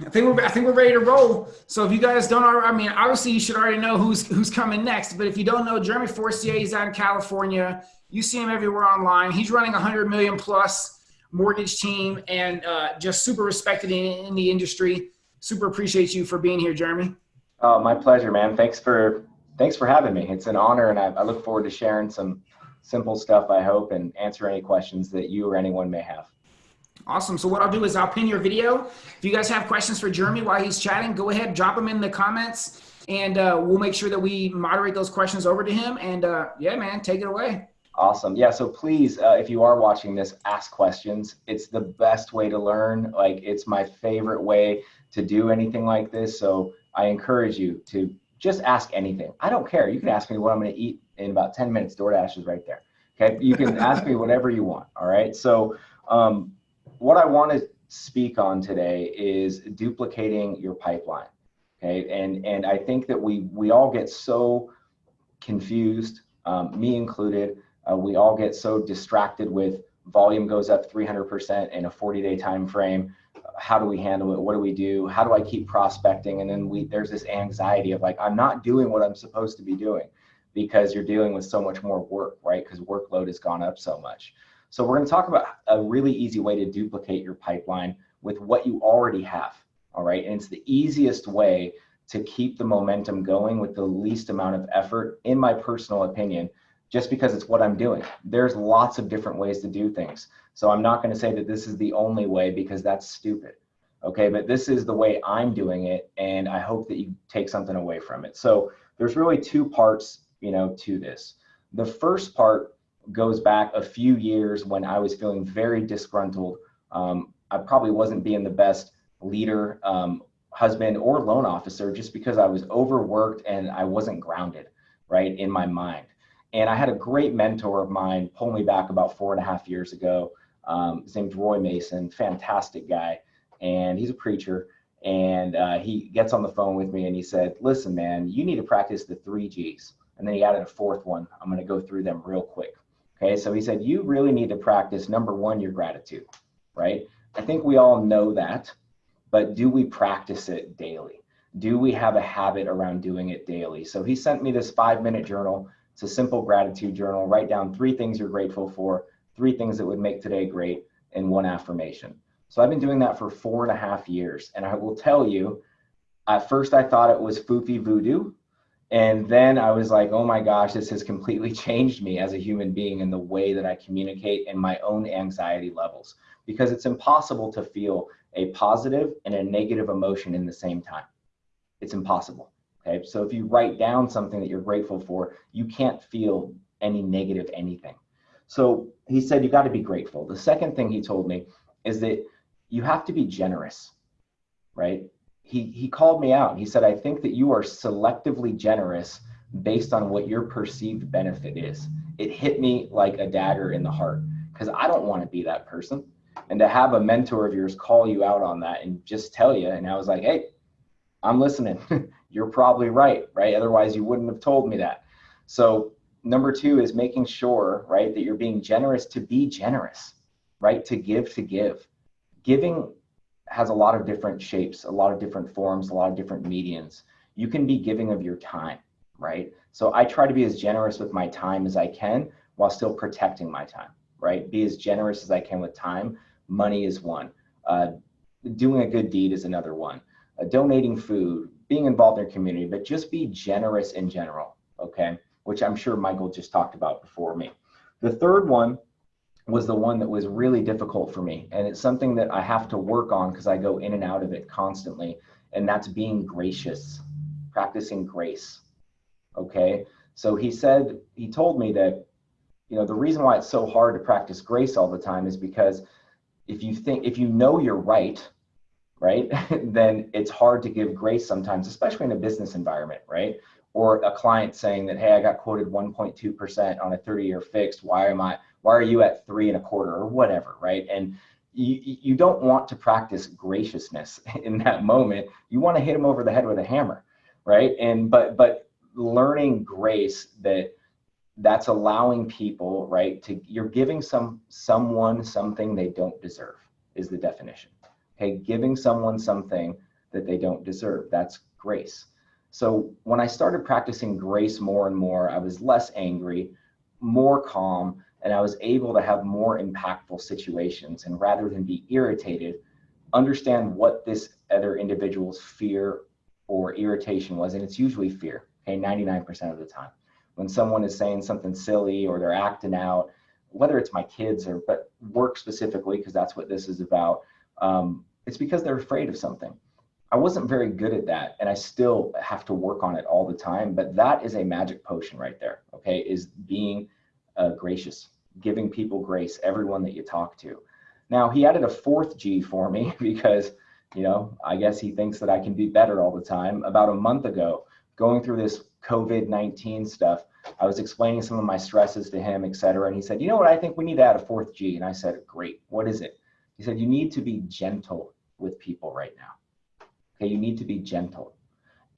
I think we're I think we're ready to roll. So if you guys don't already, I mean, obviously you should already know who's who's coming next. But if you don't know, Jeremy Forcier, he's out in California. You see him everywhere online. He's running a hundred million plus mortgage team and uh, just super respected in, in the industry. Super appreciate you for being here, Jeremy. Oh, my pleasure, man. Thanks for thanks for having me. It's an honor, and I, I look forward to sharing some simple stuff. I hope and answer any questions that you or anyone may have. Awesome. So what I'll do is I'll pin your video. If you guys have questions for Jeremy while he's chatting, go ahead, drop them in the comments, and uh, we'll make sure that we moderate those questions over to him. And uh, yeah, man, take it away. Awesome. Yeah. So please, uh, if you are watching this, ask questions. It's the best way to learn. Like it's my favorite way to do anything like this. So I encourage you to just ask anything. I don't care. You can ask me what I'm going to eat in about 10 minutes. DoorDash is right there. Okay. You can ask me whatever you want. All right. So, um, what I want to speak on today is duplicating your pipeline. Okay, and and I think that we we all get so confused, um, me included. Uh, we all get so distracted with volume goes up 300% in a 40-day time frame. How do we handle it? What do we do? How do I keep prospecting? And then we there's this anxiety of like I'm not doing what I'm supposed to be doing because you're dealing with so much more work, right? Because workload has gone up so much. So we're going to talk about a really easy way to duplicate your pipeline with what you already have. All right. And it's the easiest way to keep the momentum going with the least amount of effort, in my personal opinion, just because it's what I'm doing. There's lots of different ways to do things. So I'm not going to say that this is the only way because that's stupid. Okay. But this is the way I'm doing it. And I hope that you take something away from it. So there's really two parts, you know, to this. The first part goes back a few years when I was feeling very disgruntled. Um, I probably wasn't being the best leader, um, husband, or loan officer just because I was overworked and I wasn't grounded, right, in my mind. And I had a great mentor of mine pull me back about four and a half years ago. Um, his name's Roy Mason, fantastic guy. And he's a preacher. And uh, he gets on the phone with me and he said, Listen, man, you need to practice the three G's. And then he added a fourth one. I'm going to go through them real quick. Okay, so he said, you really need to practice number one, your gratitude, right? I think we all know that, but do we practice it daily? Do we have a habit around doing it daily? So he sent me this five minute journal. It's a simple gratitude journal. Write down three things you're grateful for, three things that would make today great, and one affirmation. So I've been doing that for four and a half years. And I will tell you, at first I thought it was foofy voodoo and then I was like, oh my gosh, this has completely changed me as a human being in the way that I communicate and my own anxiety levels because it's impossible to feel a positive and a negative emotion in the same time. It's impossible. Okay. So if you write down something that you're grateful for, you can't feel any negative anything. So he said, you got to be grateful. The second thing he told me is that you have to be generous, right? He he called me out. He said, "I think that you are selectively generous based on what your perceived benefit is." It hit me like a dagger in the heart because I don't want to be that person. And to have a mentor of yours call you out on that and just tell you, and I was like, "Hey, I'm listening. You're probably right, right? Otherwise, you wouldn't have told me that." So number two is making sure, right, that you're being generous to be generous, right? To give to give. Giving has a lot of different shapes, a lot of different forms, a lot of different medians. You can be giving of your time, right? So I try to be as generous with my time as I can while still protecting my time, right? Be as generous as I can with time. Money is one. Uh, doing a good deed is another one. Uh, donating food, being involved in your community, but just be generous in general, okay? Which I'm sure Michael just talked about before me. The third one was the one that was really difficult for me. And it's something that I have to work on because I go in and out of it constantly. And that's being gracious, practicing grace. Okay. So he said, he told me that, you know, the reason why it's so hard to practice grace all the time is because if you think, if you know you're right, right, then it's hard to give grace sometimes, especially in a business environment, right? Or a client saying that, hey, I got quoted 1.2% on a 30 year fixed. Why am I, why are you at three and a quarter or whatever, right? And you, you don't want to practice graciousness in that moment. You want to hit them over the head with a hammer, right? And but but learning grace that that's allowing people, right, to you're giving some someone something they don't deserve is the definition. Okay, giving someone something that they don't deserve. That's grace. So when I started practicing grace more and more, I was less angry, more calm, and I was able to have more impactful situations. And rather than be irritated, understand what this other individual's fear or irritation was. And it's usually fear, okay, 99% of the time. When someone is saying something silly or they're acting out, whether it's my kids or but work specifically, because that's what this is about, um, it's because they're afraid of something. I wasn't very good at that, and I still have to work on it all the time. But that is a magic potion right there. Okay, is being uh, gracious, giving people grace, everyone that you talk to. Now he added a fourth G for me because, you know, I guess he thinks that I can be better all the time. About a month ago, going through this COVID-19 stuff, I was explaining some of my stresses to him, et cetera. And he said, you know what, I think we need to add a fourth G. And I said, great, what is it? He said, you need to be gentle with people right now. Okay, you need to be gentle.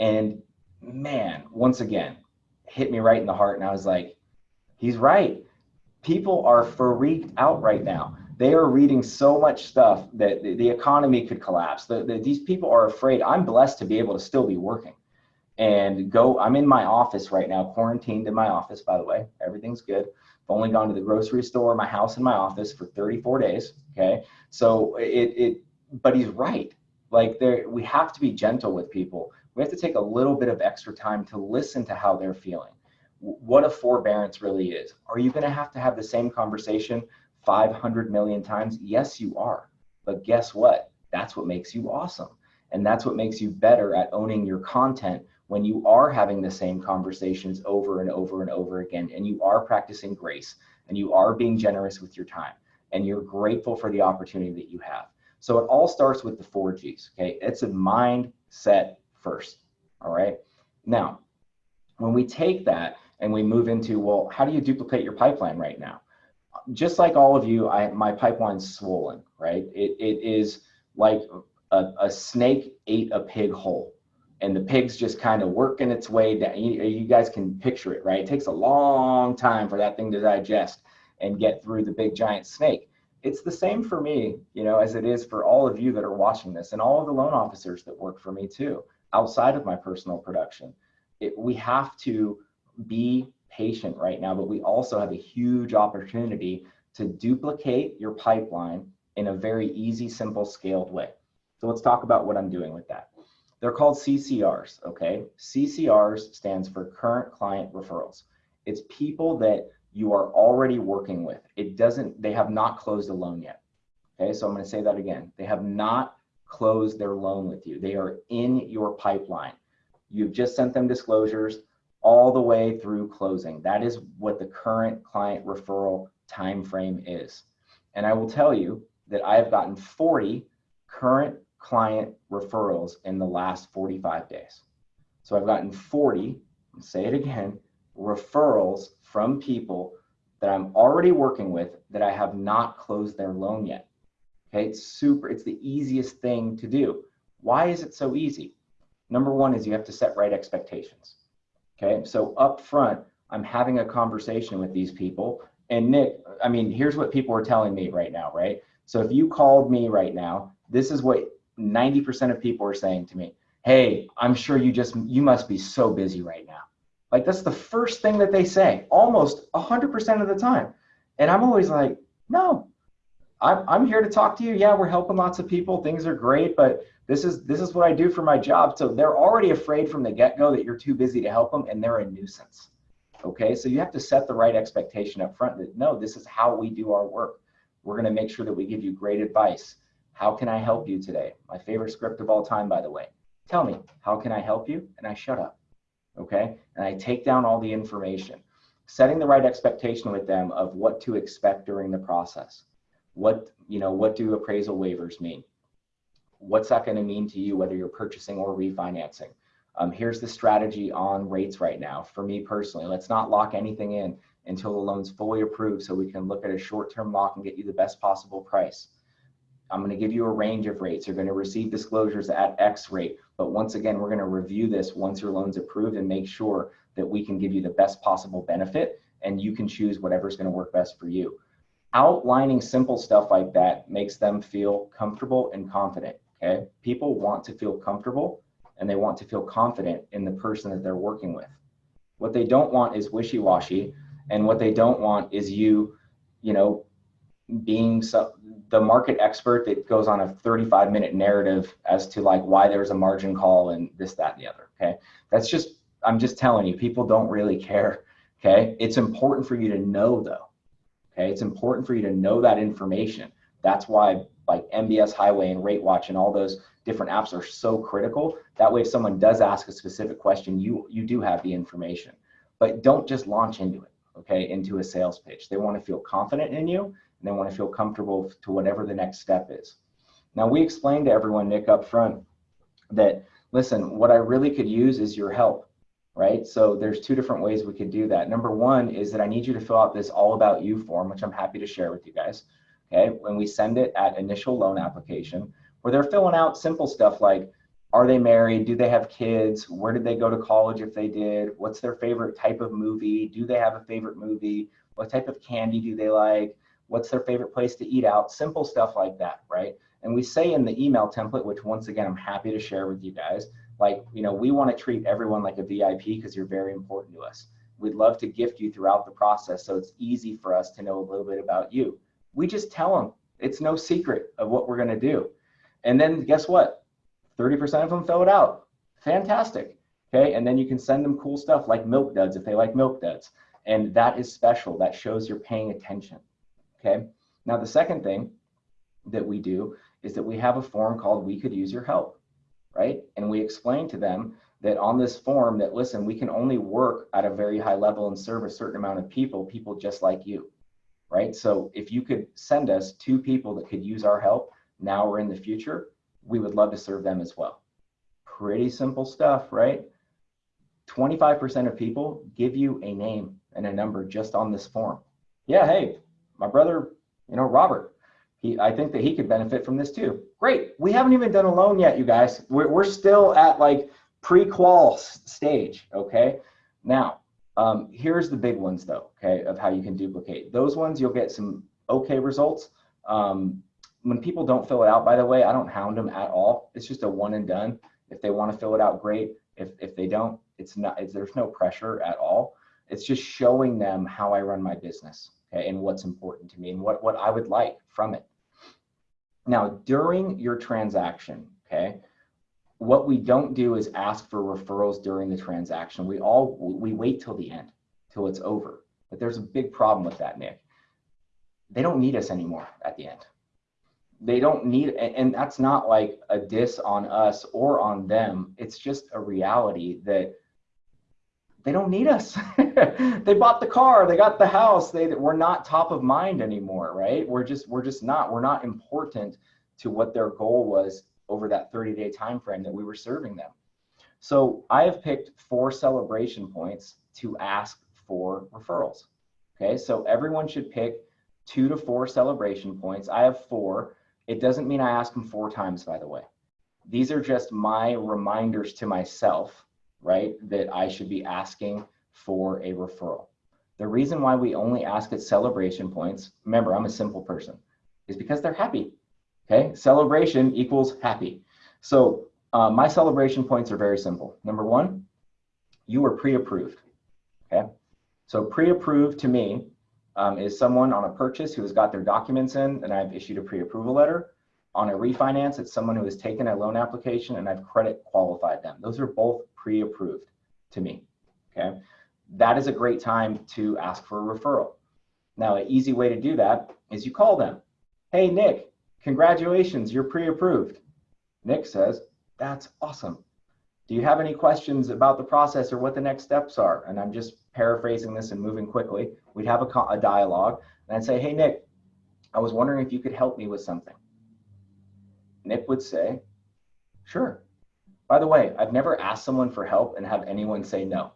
And man, once again, hit me right in the heart. And I was like, he's right. People are freaked out right now. They are reading so much stuff that the, economy could collapse. The, the, these people are afraid. I'm blessed to be able to still be working and go. I'm in my office right now, quarantined in my office, by the way. Everything's good. I've only gone to the grocery store, my house, and my office for 34 days. Okay. So it, it but he's right. Like there, we have to be gentle with people. We have to take a little bit of extra time to listen to how they're feeling. What a forbearance really is. Are you going to have to have the same conversation 500 million times? Yes, you are. But guess what? That's what makes you awesome. And that's what makes you better at owning your content when you are having the same conversations over and over and over again, and you are practicing grace, and you are being generous with your time, and you're grateful for the opportunity that you have. So it all starts with the four G's, okay? It's a mindset first, all right? Now, when we take that and we move into, well, how do you duplicate your pipeline right now? Just like all of you, I, my pipeline's swollen, right? It, it is like a, a snake ate a pig whole and the pig's just kind of working its way down. You, you, guys can picture it, right? It takes a long time for that thing to digest and get through the big giant snake. It's the same for me, you know, as it is for all of you that are watching this and all of the loan officers that work for me too, outside of my personal production. It, we have to be patient right now, but we also have a huge opportunity to duplicate your pipeline in a very easy, simple, scaled way. So let's talk about what I'm doing with that. They're called CCRs, okay? CCRs stands for current client referrals. It's people that you are already working with. It doesn't, they have not closed a loan yet. Okay, so I'm going to say that again. They have not closed their loan with you. They are in your pipeline. You've just sent them disclosures all the way through closing. That is what the current client referral time frame is. And I will tell you that I have gotten 40 current client referrals in the last 45 days. So I've gotten 40, say it again, referrals from people that I'm already working with that I have not closed their loan yet. Okay, it's super, it's the easiest thing to do. Why is it so easy? Number one is you have to set right expectations. Okay, so up front, I'm having a conversation with these people. And Nick, I mean, here's what people are telling me right now, right? So if you called me right now, this is what 90% of people are saying to me, Hey, I'm sure you just, you must be so busy right now. Like that's the first thing that they say almost 100% of the time. And I'm always like, no, I'm, I'm here to talk to you. Yeah, we're helping lots of people. Things are great, but this is this is what I do for my job. So they're already afraid from the get-go that you're too busy to help them and they're a nuisance. Okay, so you have to set the right expectation up front that no, this is how we do our work. We're going to make sure that we give you great advice. How can I help you today? My favorite script of all time, by the way. Tell me, how can I help you? And I shut up. Okay. And I take down all the information, setting the right expectation with them of what to expect during the process. What, you know, what do appraisal waivers mean? What's that going to mean to you, whether you're purchasing or refinancing? Um, here's the strategy on rates right now. For me personally, let's not lock anything in until the loan's fully approved so we can look at a short-term lock and get you the best possible price. I'm going to give you a range of rates. You're going to receive disclosures at X rate. But once again, we're going to review this once your loan's approved and make sure that we can give you the best possible benefit and you can choose whatever's going to work best for you. Outlining simple stuff like that makes them feel comfortable and confident. Okay. People want to feel comfortable and they want to feel confident in the person that they're working with. What they don't want is wishy washy. And what they don't want is you, you know, being so, the market expert that goes on a 35 minute narrative as to like why there's a margin call and this, that, and the other. Okay. That's just, I'm just telling you, people don't really care. Okay. It's important for you to know though. Okay. It's important for you to know that information. That's why like MBS Highway and Rate Watch and all those different apps are so critical. That way, if someone does ask a specific question, you you do have the information. But don't just launch into it, okay, into a sales pitch. They want to feel confident in you and they want to feel comfortable to whatever the next step is. Now we explained to everyone, Nick, up front that listen, what I really could use is your help right? So there's two different ways we could do that. Number one is that I need you to fill out this all about you form, which I'm happy to share with you guys. Okay, when we send it at initial loan application, where they're filling out simple stuff like, are they married? Do they have kids? Where did they go to college if they did? What's their favorite type of movie? Do they have a favorite movie? What type of candy do they like? What's their favorite place to eat out? Simple stuff like that, right? And we say in the email template, which once again, I'm happy to share with you guys, like, you know, we want to treat everyone like a VIP because you're very important to us. We'd love to gift you throughout the process so it's easy for us to know a little bit about you. We just tell them it's no secret of what we're going to do. And then guess what? 30% of them fill it out. Fantastic. Okay. And then you can send them cool stuff like milk duds if they like milk duds. And that is special. That shows you're paying attention. Okay. Now, the second thing that we do is that we have a form called We Could Use Your Help right? And we explain to them that on this form that listen, we can only work at a very high level and serve a certain amount of people, people just like you, right? So if you could send us two people that could use our help now or in the future, we would love to serve them as well. Pretty simple stuff, right? 25% of people give you a name and a number just on this form. Yeah, hey, my brother, you know, Robert, he, I think that he could benefit from this too. Great. We haven't even done a loan yet, you guys. We're, we're still at like pre-qual stage. Okay. Now, um, here's the big ones though. Okay, of how you can duplicate those ones. You'll get some okay results. Um, when people don't fill it out, by the way, I don't hound them at all. It's just a one and done. If they want to fill it out, great. If if they don't, it's not. It's, there's no pressure at all. It's just showing them how I run my business, okay, and what's important to me and what what I would like from it. Now, during your transaction, okay, what we don't do is ask for referrals during the transaction. We all we wait till the end, till it's over. But there's a big problem with that, Nick. They don't need us anymore at the end. They don't need, and that's not like a diss on us or on them. It's just a reality that they don't need us. they bought the car, they got the house. They that we're not top of mind anymore, right? We're just we're just not. We're not important to what their goal was over that 30-day time frame that we were serving them. So I have picked four celebration points to ask for referrals. Okay, so everyone should pick two to four celebration points. I have four. It doesn't mean I ask them four times, by the way. These are just my reminders to myself right, that I should be asking for a referral. The reason why we only ask at celebration points, remember, I'm a simple person, is because they're happy. Okay, celebration equals happy. So uh, my celebration points are very simple. Number one, you are pre-approved. Okay, so pre-approved to me um, is someone on a purchase who has got their documents in and I've issued a pre-approval letter. On a refinance, it's someone who has taken a loan application and I've credit qualified them. Those are both pre-approved to me, okay? That is a great time to ask for a referral. Now, an easy way to do that is you call them. Hey, Nick, congratulations, you're pre-approved. Nick says, that's awesome. Do you have any questions about the process or what the next steps are? And I'm just paraphrasing this and moving quickly. We'd have a, a dialogue and I'd say, hey, Nick, I was wondering if you could help me with something. Nick would say, sure. By the way, I've never asked someone for help and have anyone say no.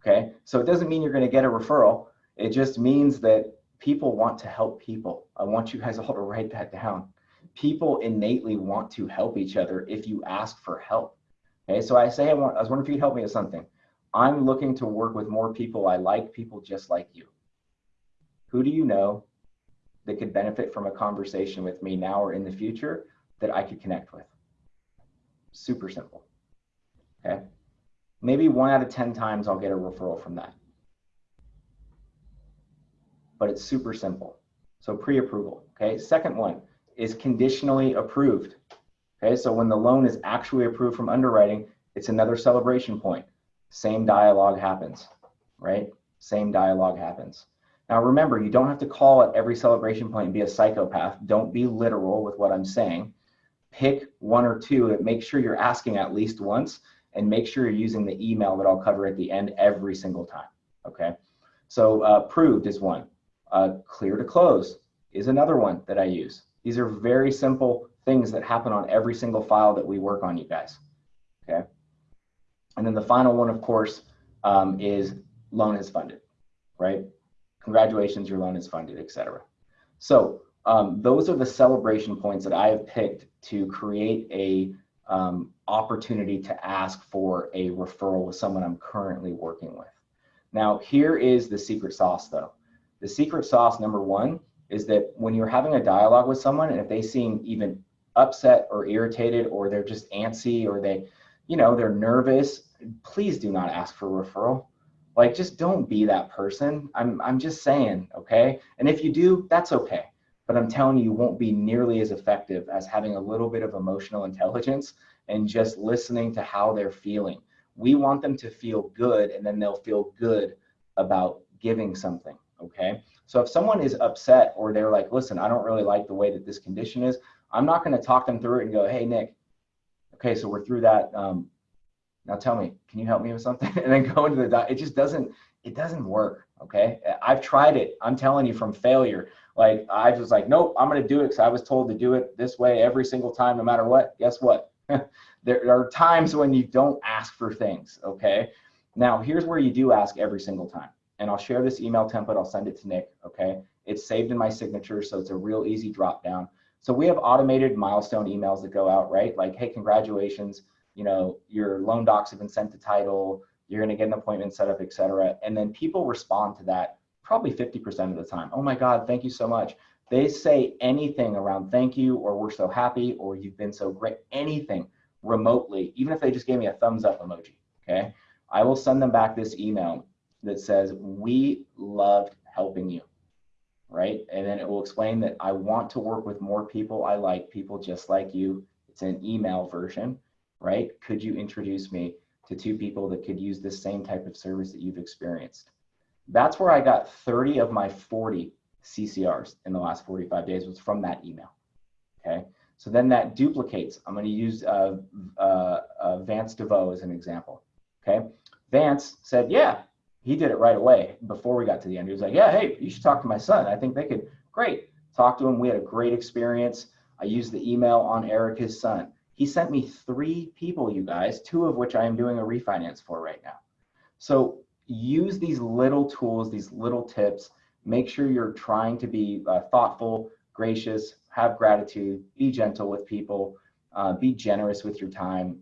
Okay, so it doesn't mean you're going to get a referral. It just means that people want to help people. I want you guys all to write that down. People innately want to help each other if you ask for help. Okay, so I say, I, want, I was wondering if you could help me with something. I'm looking to work with more people I like, people just like you. Who do you know? That could benefit from a conversation with me now or in the future that I could connect with. Super simple. Okay. Maybe one out of 10 times I'll get a referral from that. But it's super simple. So pre approval. Okay. Second one is conditionally approved. Okay. So when the loan is actually approved from underwriting, it's another celebration point. Same dialogue happens, right? Same dialogue happens. Now remember, you don't have to call at every celebration point and be a psychopath. Don't be literal with what I'm saying. Pick one or two make sure you're asking at least once and make sure you're using the email that I'll cover at the end every single time. Okay. So uh, proved is one. Uh, clear to close is another one that I use. These are very simple things that happen on every single file that we work on, you guys. Okay. And then the final one, of course, um, is loan is funded, right? Congratulations, your loan is funded, etc. So um, those are the celebration points that I have picked to create a um, opportunity to ask for a referral with someone I'm currently working with. Now, here is the secret sauce, though. The secret sauce, number one, is that when you're having a dialogue with someone, and if they seem even upset or irritated, or they're just antsy, or they, you know, they're nervous, please do not ask for a referral. Like, just don't be that person. I'm, I'm just saying, okay? And if you do, that's okay. But I'm telling you, you won't be nearly as effective as having a little bit of emotional intelligence and just listening to how they're feeling. We want them to feel good, and then they'll feel good about giving something, okay? So if someone is upset or they're like, listen, I don't really like the way that this condition is, I'm not going to talk them through it and go, hey, Nick, okay, so we're through that. Um, now tell me, can you help me with something? and then go into the, it just doesn't, it doesn't work. Okay. I've tried it. I'm telling you from failure. Like I was like, nope, I'm going to do it because I was told to do it this way every single time, no matter what. Guess what? there are times when you don't ask for things. Okay. Now here's where you do ask every single time. And I'll share this email template. I'll send it to Nick. Okay. It's saved in my signature. So it's a real easy drop down. So we have automated milestone emails that go out, right? Like, hey, congratulations you know, your loan docs have been sent to title, you're going to get an appointment set up, et cetera. And then people respond to that probably 50% of the time. Oh my God, thank you so much. They say anything around thank you, or we're so happy, or you've been so great, anything remotely, even if they just gave me a thumbs up emoji. Okay. I will send them back this email that says, We loved helping you. Right. And then it will explain that I want to work with more people I like, people just like you. It's an email version right? Could you introduce me to two people that could use this same type of service that you've experienced? That's where I got 30 of my 40 CCRs in the last 45 days was from that email. Okay. So then that duplicates. I'm going to use uh, uh, uh, Vance DeVoe as an example. Okay. Vance said, yeah, he did it right away before we got to the end. He was like, yeah, hey, you should talk to my son. I think they could, great. Talk to him. We had a great experience. I used the email on Erica's son. He sent me three people, you guys, two of which I am doing a refinance for right now. So use these little tools, these little tips. Make sure you're trying to be uh, thoughtful, gracious, have gratitude, be gentle with people, uh, be generous with your time.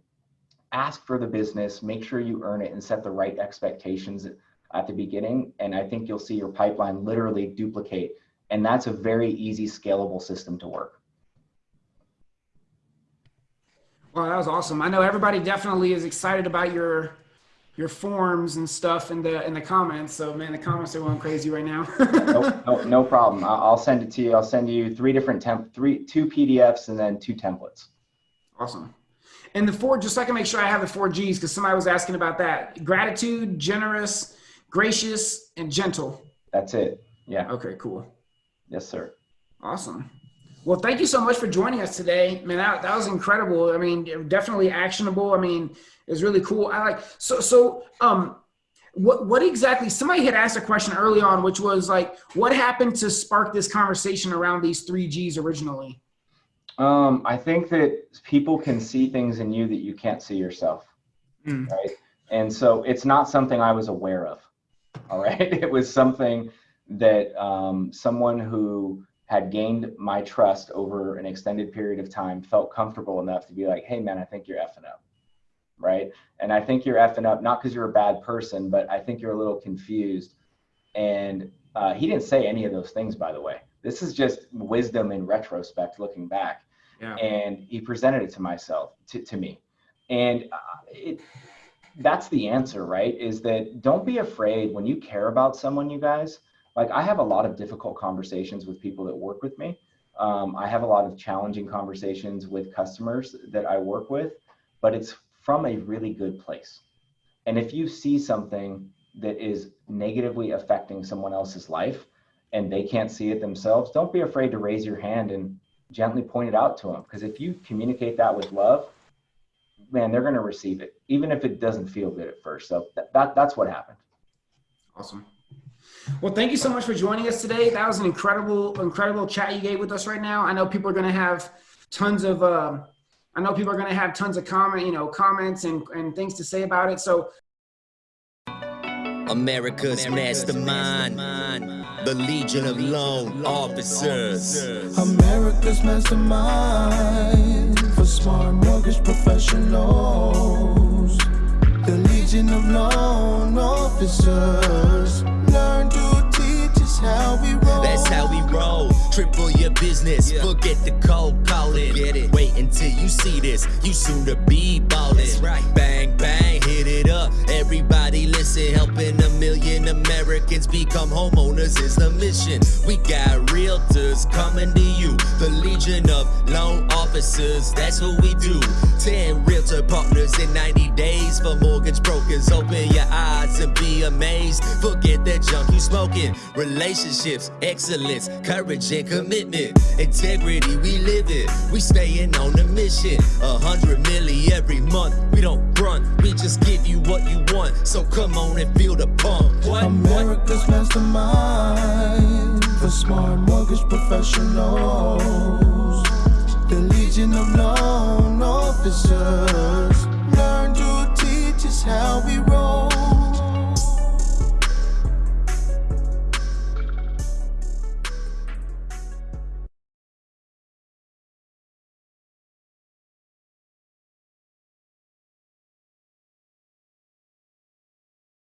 Ask for the business, make sure you earn it, and set the right expectations at the beginning. And I think you'll see your pipeline literally duplicate. And that's a very easy, scalable system to work. Well, that was awesome. I know everybody definitely is excited about your your forms and stuff in the in the comments. So man, the comments are going crazy right now. no, no, no, problem. I'll send it to you. I'll send you three different temp, three two PDFs and then two templates. Awesome. And the four, just so I can make sure I have the four G's, because somebody was asking about that: gratitude, generous, gracious, and gentle. That's it. Yeah. Okay. Cool. Yes, sir. Awesome. Well, thank you so much for joining us today. Man, that, that was incredible. I mean, definitely actionable. I mean, it's really cool. I like so so um what what exactly somebody had asked a question early on which was like what happened to spark this conversation around these 3 Gs originally? Um I think that people can see things in you that you can't see yourself. Mm. Right? And so it's not something I was aware of. All right? It was something that um someone who had gained my trust over an extended period of time, felt comfortable enough to be like, hey, man, I think you're effing up. Right. And I think you're effing up, not because you're a bad person, but I think you're a little confused. And uh, he didn't say any of those things, by the way. This is just wisdom in retrospect, looking back. Yeah. And he presented it to myself, to, to me. And uh, it, that's the answer, right? Is that don't be afraid when you care about someone, you guys. Like I have a lot of difficult conversations with people that work with me. Um, I have a lot of challenging conversations with customers that I work with, but it's from a really good place. And if you see something that is negatively affecting someone else's life and they can't see it themselves, don't be afraid to raise your hand and gently point it out to them. Because if you communicate that with love, man, they're going to receive it, even if it doesn't feel good at first. So that, that that's what happened. Awesome. Well, thank you so much for joining us today. That was an incredible, incredible chat you gave with us right now. I know people are going to have tons of, uh, I know people are going to have tons of comment, you know, comments and, and things to say about it. So America's, America's mastermind, mastermind, the Legion of Loan Officers. America's mastermind for smart mortgage professionals. The Legion of Loan Officers. Learn to teach us how we roll. That's how we roll. Triple your business, yeah. forget the cold calling. Get it. Wait until you see this, you soon to be ballin'. Right. Bang, bang, hit it up. Everybody listen, helping a million Americans become homeowners is the mission. We got realtors coming to you, the Legion of Loan Officers. That's what we do. 10 realtor partners in 90 days for mortgage brokers. Open your eyes and be amazed. Forget that junk you smoking. Relationships, excellence, courage and commitment. Integrity, we live it. We staying on the mission. A hundred milli every month. We don't run, we just give you what you want. So come on and feel the pump. What? America's mastermind for smart mortgage professionals. The Legion of Loan Officers learn to teach us how we roll.